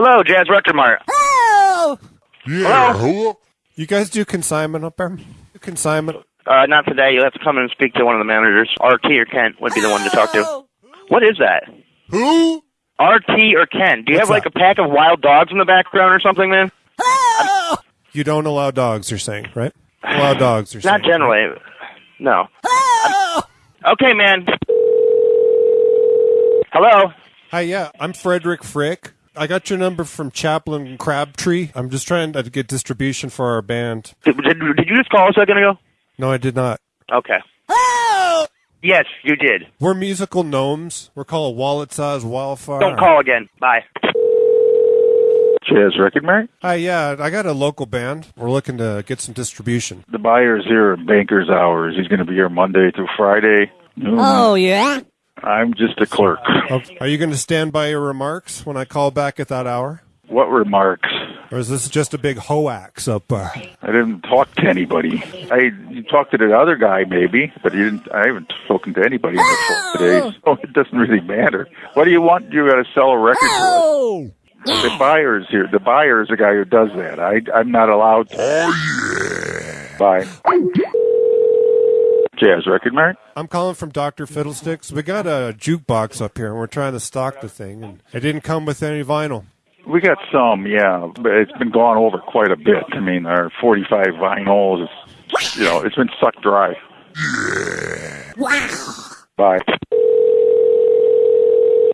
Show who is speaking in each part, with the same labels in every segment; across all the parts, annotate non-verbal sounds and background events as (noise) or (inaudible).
Speaker 1: Hello, Jazz Record Mart.
Speaker 2: Oh!
Speaker 3: Yeah.
Speaker 1: Hello?
Speaker 3: hello?
Speaker 2: You guys do consignment up there? Consignment.
Speaker 1: Uh, not today. You'll have to come in and speak to one of the managers. RT or Kent would be the one to talk to. What is that?
Speaker 3: Who?
Speaker 1: RT or Ken? Do you
Speaker 2: What's
Speaker 1: have like
Speaker 2: that?
Speaker 1: a pack of wild dogs in the background or something, man?
Speaker 2: You don't allow dogs, you're saying, right? Allow dogs, you're (sighs)
Speaker 1: Not
Speaker 2: saying.
Speaker 1: generally. No. I'm- okay, man. Hello.
Speaker 2: Hi, yeah, I'm Frederick Frick. I got your number from Chaplain Crabtree. I'm just trying to get distribution for our band.
Speaker 1: Did, did, did you just call a second ago?
Speaker 2: No, I did not.
Speaker 1: Okay. Yes, you did.
Speaker 2: We're musical gnomes. We're called Wallet Size Wildfire.
Speaker 1: Don't call again. Bye.
Speaker 4: Jazz Record Mart.
Speaker 2: Hi, yeah, I got a local band. We're looking to get some distribution.
Speaker 4: The buyer's here at banker's hours. He's going to be here Monday through Friday.
Speaker 5: Oh, yeah?
Speaker 4: I'm just a clerk.
Speaker 2: Oh, Are you going to stand by your remarks when I call back at that hour?
Speaker 4: What remarks?
Speaker 2: Or is this just a big hoax up there?
Speaker 4: I didn't talk to anybody. I you talked to the other guy maybe, but you didn't. I haven't spoken to anybody on the phone oh! today, so it doesn't really matter. What do you want? You got to sell a record.
Speaker 5: Oh!
Speaker 4: The buyer's here. The buyer is the guy who does that. I I'm not allowed. to.
Speaker 3: Oh, yeah.
Speaker 4: Bye. Jazz Record Mart.
Speaker 2: I'm calling from Dr. Fiddlesticks. We got a jukebox up here, and we're trying to stock the thing, and it didn't come with any vinyl.
Speaker 4: We got some, yeah, but it's been gone over quite a bit. I mean, our 45 vinyls, is, you know, it's been sucked dry.
Speaker 5: Wow!
Speaker 4: Bye.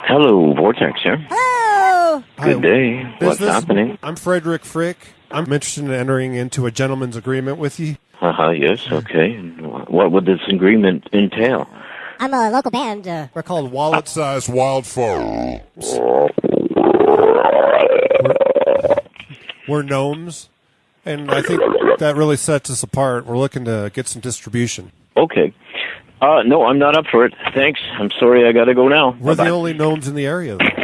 Speaker 6: Hello, Vortex here.
Speaker 5: Oh!
Speaker 6: Good day. What's
Speaker 2: Business?
Speaker 6: happening?
Speaker 2: I'm Frederick Frick. I'm interested in entering into a gentleman's agreement with you.
Speaker 6: Uh huh. Yes. Okay. And What would this agreement entail?
Speaker 5: I'm a local band. Uh,
Speaker 2: We're called Wallet
Speaker 3: Size Wild wildfire.
Speaker 2: We're gnomes, and I think that really sets us apart. We're looking to get some distribution.
Speaker 6: Okay. Uh, no, I'm not up for it. Thanks. I'm sorry. I gotta go now.
Speaker 2: We're
Speaker 6: Bye-bye.
Speaker 2: the only gnomes in the area. Though.